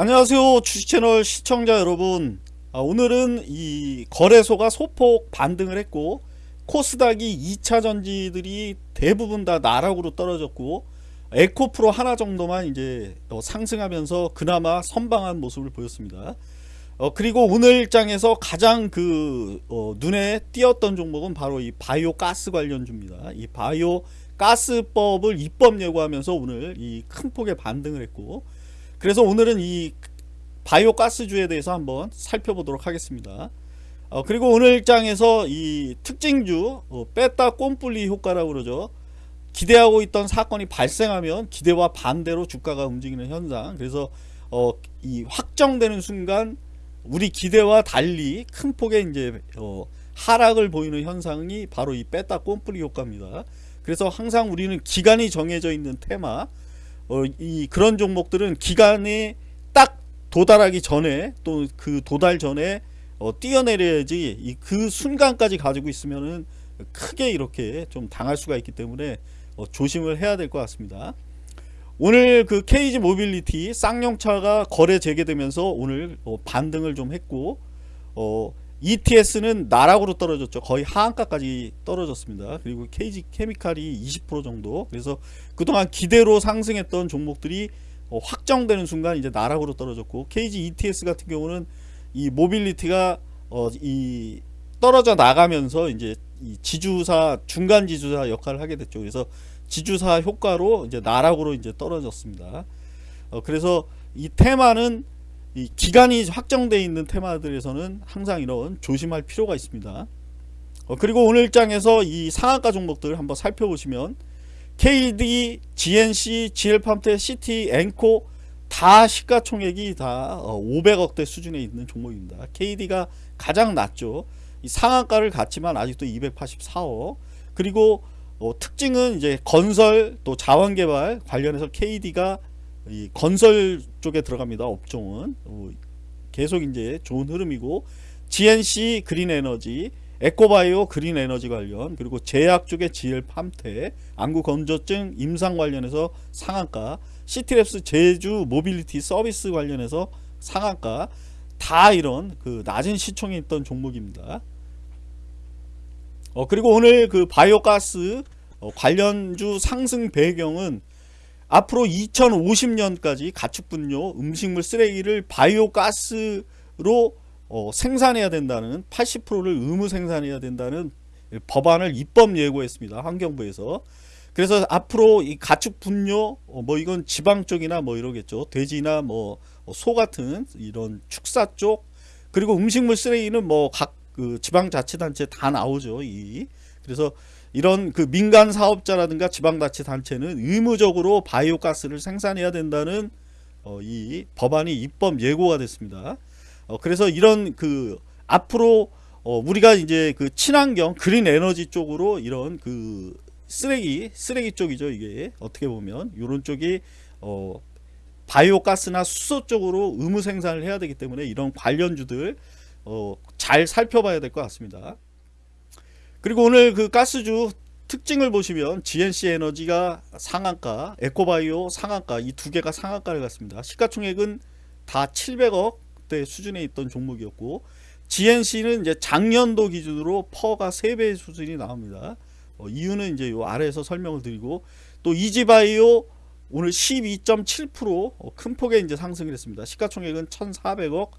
안녕하세요 주식채널 시청자 여러분. 아, 오늘은 이 거래소가 소폭 반등을 했고 코스닥이 2차 전지들이 대부분 다 나락으로 떨어졌고 에코프로 하나 정도만 이제 어, 상승하면서 그나마 선방한 모습을 보였습니다. 어, 그리고 오늘 장에서 가장 그 어, 눈에 띄었던 종목은 바로 이 바이오 가스 관련주입니다. 이 바이오 가스법을 입법 예고하면서 오늘 이 큰 폭의 반등을 했고 그래서 오늘은 이 바이오 가스주에 대해서 한번 살펴보도록 하겠습니다. 어, 그리고 오늘 장에서 이 특징주 어, 뺐다 꼼뿔리 효과라고 그러죠. 기대하고 있던 사건이 발생하면 기대와 반대로 주가가 움직이는 현상. 그래서 어, 이 확정되는 순간 우리 기대와 달리 큰 폭의 이제 어, 하락을 보이는 현상이 바로 이 뺐다 꼼뿔리 효과입니다. 그래서 항상 우리는 기간이 정해져 있는 테마 어, 이 그런 종목들은 기간에 딱 도달하기 전에 또 그 도달 전에 어, 뛰어내려야지 이그 순간까지 가지고 있으면은 크게 이렇게 좀 당할 수가 있기 때문에 어, 조심을 해야 될 것 같습니다. 오늘 그 KG 모빌리티 쌍용차가 거래 재개되면서 오늘 어, 반등을 좀 했고 어, ETS는 나락으로 떨어졌죠. 거의 하한가까지 떨어졌습니다. 그리고 KG 케미칼이 20% 정도. 그래서 그동안 기대로 상승했던 종목들이 어, 확정되는 순간 이제 나락으로 떨어졌고 KG ETS 같은 경우는 이 모빌리티가 어, 이 떨어져 나가면서 이제 이 지주사 중간 지주사 역할을 하게 됐죠. 그래서 지주사 효과로 이제 나락으로 이제 떨어졌습니다. 어, 그래서 이 테마는 이 기간이 확정되어 있는 테마들에서는 항상 이런 조심할 필요가 있습니다. 어, 그리고 오늘 장에서 이 상한가 종목들 한번 살펴보시면 KD, GNC, GL팜테, CT, 앵코 다 시가총액이 다 500억대 어, 수준에 있는 종목입니다. KD가 가장 낮죠. 이 상한가를 갖지만 아직도 284억. 그리고 어, 특징은 이제 건설 또 자원개발 관련해서 KD가 이 건설 쪽에 들어갑니다. 업종은 어, 계속 이제 좋은 흐름이고 GNC 그린 에너지 에코바이오 그린 에너지 관련 그리고 제약 쪽의 GL 팜텍 안구 건조증 임상 관련해서 상한가 시티랩스 제주 모빌리티 서비스 관련해서 상한가 다 이런 그 낮은 시총에 있던 종목입니다. 어 그리고 오늘 그 바이오가스 어, 관련주 상승 배경은 앞으로 2050년까지 가축분뇨 음식물 쓰레기를 바이오가스로 어, 생산해야 된다는 80%를 의무 생산해야 된다는 법안을 입법 예고했습니다. 환경부에서. 그래서 앞으로 이 가축 분뇨 어, 뭐 이건 지방 쪽이나 뭐 이러겠죠. 돼지나 뭐 소 같은 이런 축사 쪽 그리고 음식물 쓰레기는 뭐 각 그 지방 자치단체 다 나오죠. 이 그래서 이런 그 민간 사업자라든가 지방자치단체는 의무적으로 바이오가스를 생산해야 된다는 어, 이 법안이 입법 예고가 됐습니다. 어, 그래서 이런 그 앞으로 어, 우리가 이제 그 친환경 그린 에너지 쪽으로 이런 그 쓰레기 쓰레기 쪽이죠 이게 어떻게 보면 이런 쪽이 어, 바이오가스나 수소 쪽으로 의무 생산을 해야 되기 때문에 이런 관련주들 어, 잘 살펴봐야 될 것 같습니다. 그리고 오늘 그 가스주 특징을 보시면 GNC 에너지가 상한가, 에코바이오 상한가 이 두 개가 상한가를 갔습니다. 시가총액은 다 700억대 수준에 있던 종목이었고 GNC는 이제 작년도 기준으로 퍼가 3배 수준이 나옵니다. 어, 이유는 이제 요 아래에서 설명을 드리고 또 이지바이오 오늘 12.7%큰 어, 폭의 이제 상승을 했습니다. 시가총액은 1,400억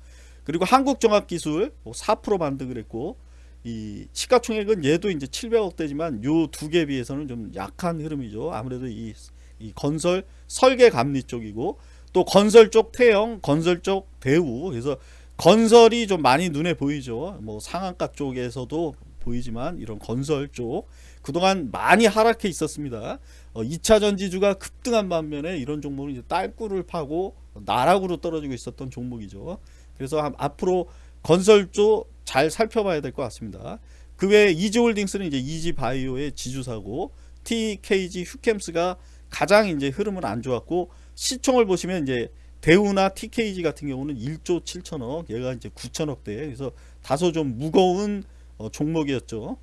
그리고 한국종합기술 4%뭐 반등을 했고 이 시가총액은 얘도 이제 700억대지만 요 두 개 비해서는 좀 약한 흐름이죠. 아무래도 이, 이 건설 설계 감리 쪽이고 또 건설 쪽 태형, 건설 쪽 대우 그래서 건설이 좀 많이 눈에 보이죠. 뭐 상한가 쪽에서도 보이지만 이런 건설 쪽 그동안 많이 하락해 있었습니다. 어, 2차 전지주가 급등한 반면에 이런 종목은 이제 딸꾸를 파고 나락으로 떨어지고 있었던 종목이죠. 그래서 앞으로 건설 쪽 잘 살펴봐야 될 것 같습니다. 그 외에 이지홀딩스는 이제 이지바이오의 지주사고 TKG 휴캠스가 가장 이제 흐름은 안 좋았고 시총을 보시면 이제 대우나 TKG 같은 경우는 1조 7천억 얘가 이제 9천억대 그래서 다소 좀 무거운 어, 종목이었죠.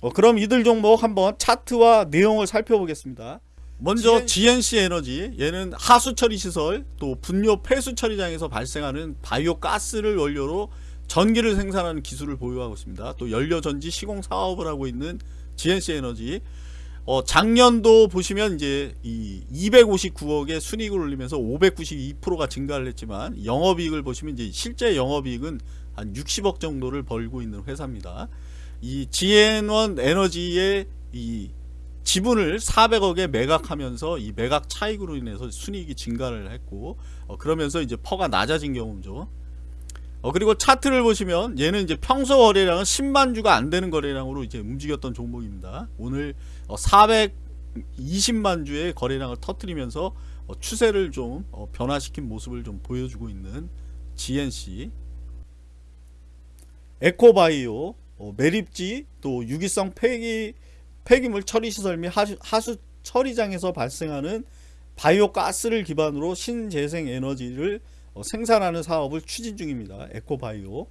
어, 그럼 이들 종목 한번 차트와 내용을 살펴보겠습니다. 먼저 GNC 에너지 얘는 하수 처리 시설 또 분뇨 폐수 처리장에서 발생하는 바이오 가스를 원료로 전기를 생산하는 기술을 보유하고 있습니다. 또 연료 전지 시공 사업을 하고 있는 GNC 에너지 어, 작년도 보시면 이제 이 259억의 순이익을 올리면서 592%가 증가를 했지만 영업이익을 보시면 이제 실제 영업이익은 한 60억 정도를 벌고 있는 회사입니다. 이 GN1 에너지의 이 지분을 400억에 매각하면서 이 매각 차익으로 인해서 순이익이 증가를 했고 어, 그러면서 이제 퍼가 낮아진 경우죠. 어, 그리고 차트를 보시면 얘는 이제 평소 거래량은 10만 주가 안 되는 거래량으로 이제 움직였던 종목입니다. 오늘 어, 420만 주의 거래량을 터트리면서 어, 추세를 좀 어, 변화시킨 모습을 좀 보여주고 있는 GNC 에코바이오 어, 매립지 또 유기성 폐기 폐기물 처리 시설 및 하수, 하수 처리장에서 발생하는 바이오 가스를 기반으로 신재생 에너지를 어, 생산하는 사업을 추진 중입니다. 에코바이오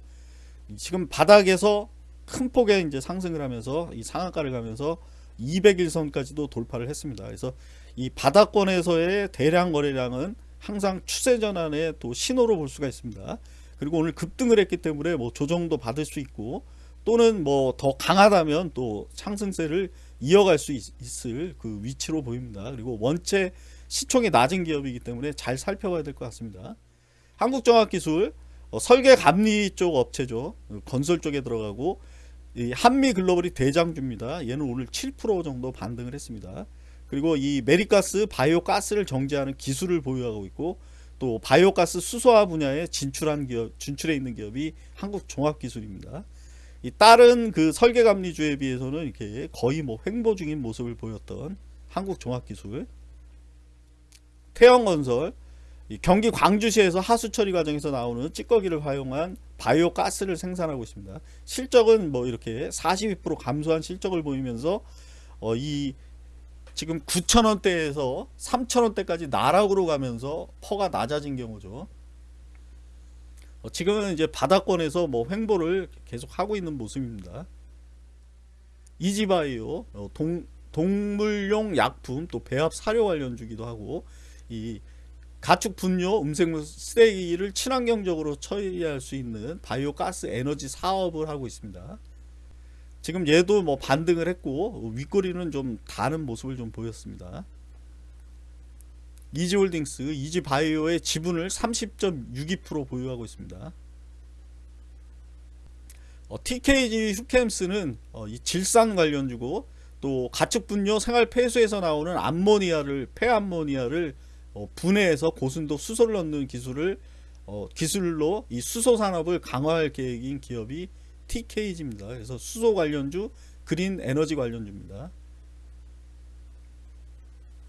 지금 바닥에서 큰 폭의 이제 상승을 하면서 이 상한가를 가면서 200일선까지도 돌파를 했습니다. 그래서 이 바닥권에서의 대량 거래량은 항상 추세 전환의 또 신호로 볼 수가 있습니다. 그리고 오늘 급등을 했기 때문에 뭐 조정도 받을 수 있고 또는 뭐 더 강하다면 또 상승세를 이어갈 수 있, 을그 위치로 보입니다. 그리고 원체 시총이 낮은 기업이기 때문에 잘 살펴봐야 될 것 같습니다. 한국종합기술 어, 설계 감리 쪽 업체죠. 어, 건설 쪽에 들어가고 이 한미 글로벌이 대장주입니다. 얘는 오늘 7% 정도 반등을 했습니다. 그리고 이 매립가스 바이오 가스를 정제하는 기술을 보유하고 있고 또 바이오 가스 수소화 분야에 진출한 기업 진출해 있는 기업이 한국 종합기술입니다. 이 다른 그 설계 감리주에 비해서는 이렇게 거의 뭐 횡보 중인 모습을 보였던 한국 종합기술 태영건설 이 경기 광주시에서 하수 처리 과정에서 나오는 찌꺼기를 활용한 바이오 가스를 생산하고 있습니다. 실적은 뭐 이렇게 42% 감소한 실적을 보이면서 어 이 지금 9,000원대에서 3,000원대까지 나락으로 가면서 퍼가 낮아진 경우죠. 어 지금은 이제 바닥권에서 뭐 횡보를 계속 하고 있는 모습입니다. 이지바이오 어 동, 동물용 약품 또 배합 사료 관련주기도 하고 이 가축 분뇨, 음색물 쓰레기를 친환경적으로 처리할 수 있는 바이오 가스 에너지 사업을 하고 있습니다. 지금 얘도 뭐 반등을 했고 윗꼬리는 좀 다른 모습을 좀 보였습니다. 이지홀딩스, 이지바이오의 지분을 30.62% 보유하고 있습니다. 어, TKG 휴캠스는 어, 이 질산 관련주고 또 가축 분뇨 생활 폐수에서 나오는 암모니아를 폐암모니아를 어, 분해해서 고순도 수소를 넣는 기술을 어, 기술로 이 수소 산업을 강화할 계획인 기업이 TKG입니다. 그래서 수소 관련주, 그린 에너지 관련주입니다.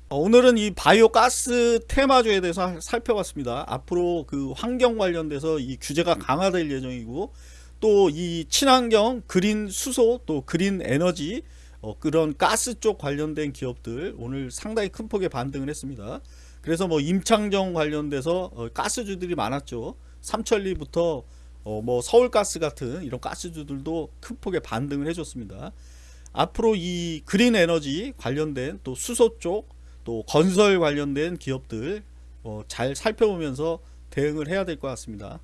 어, 오늘은 이 바이오 가스 테마주에 대해서 살펴봤습니다. 앞으로 그 환경 관련돼서 이 규제가 강화될 예정이고 또 이 친환경 그린 수소 또 그린 에너지 어, 그런 가스 쪽 관련된 기업들 오늘 상당히 큰 폭의 반등을 했습니다. 그래서 뭐 임창정 관련돼서 어, 가스주들이 많았죠. 삼천리부터 어, 뭐 서울가스 같은 이런 가스주들도 큰 폭의 반등을 해줬습니다. 앞으로 이 그린 에너지 관련된 또 수소 쪽 또 건설 관련된 기업들 어, 잘 살펴보면서 대응을 해야 될 것 같습니다.